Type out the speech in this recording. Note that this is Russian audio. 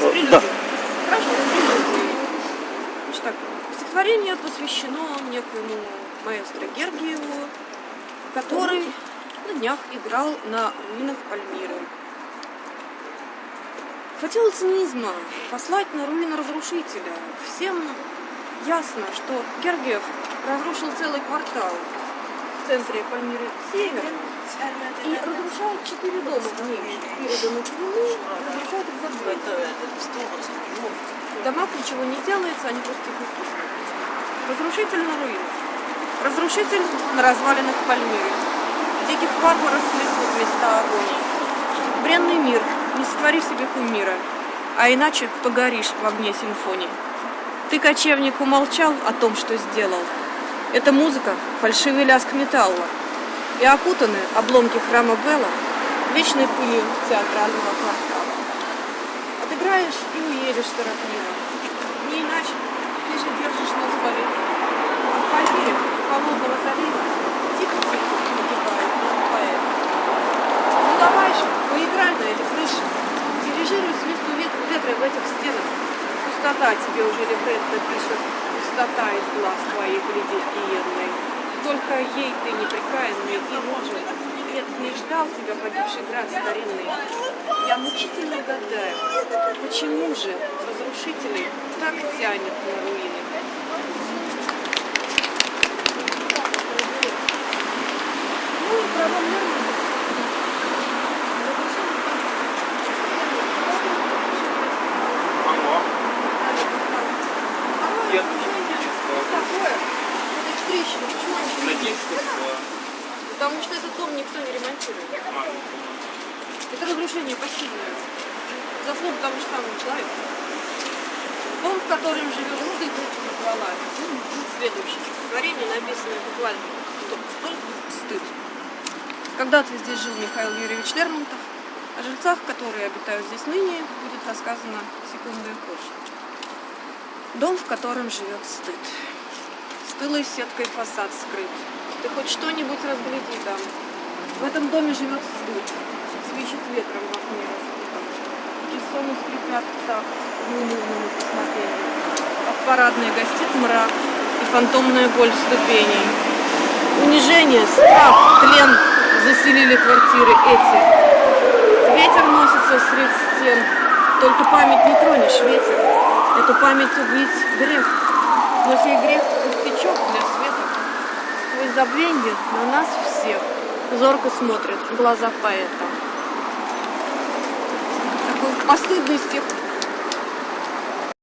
С прелюдией. Да. Хорошо. Значит так, стихотворение посвящено некоему маэстро Гергиеву, который на днях играл на руинах Пальмиры. Хватило цинизма послать на руины разрушителя. Всем ясно, что Гергиев разрушил целый квартал центре Пальмиры Север и разрушает четыре дома в ней. Переданных ему, разрушает их за двое. Домах ничего не делается, они просто укусывают. Разрушитель на руинах. Разрушитель на развалинах Пальмиры. Диких варваров хлестнут места агонии. Бренный мир, не сотвори себе кумира, а иначе погоришь в огне симфонии. Ты, кочевник, умолчал о том, что сделал. Это музыка, фальшивый лязг металла. И окутаны обломки храма Белла вечной пылью театрального квартала. Отыграешь и уедешь торопливо. Не иначе, ты же держишь нос болит. А в Пальмире холодного залива тихо-тихо погибает поэт. Ну давай же, поиграй на этой крыше. Дирижируй свисту вет- ветра в этих стенах. Пустота тебе уже либретто пишет. Пустота из глаз твоих глядит гиенной. Только ей ты непрекаянный и нужен. Нет, не ждал тебя погибший град старинный. Я мучительно гадаю, почему же разрушителей так тянет на руины? Правомерно. Такое. Это ж трещина. Почему они видят? Потому что этот дом никто не ремонтирует. Это разрушение пассивное. Заслуга того же самого человека. Дом, в котором живет стыд, назвала. Следующее стихотворение, написанное буквально только стыд. Когда-то здесь жил Михаил Юрьевич Лермонтов. О жильцах, которые обитают здесь ныне, будет рассказано секундой позже. Дом, в котором живет стыд. Стылой сеткой фасад скрыт. Ты хоть что-нибудь разгляди там. В этом доме живет стыд. Свищет ветром в окне. Кессоны скрипят так в неумывном посмотрении. А в парадной гостит мрак и фантомная боль ступеней. Унижение, страх, тлен заселили квартиры эти. Ветер носится среди стен. Только память не тронешь, ветер. Эту память убить грех. Но сей грех пустячок для света. Сквозь забвенье на нас всех зорко смотрят глаза поэта. Такой постыдный стих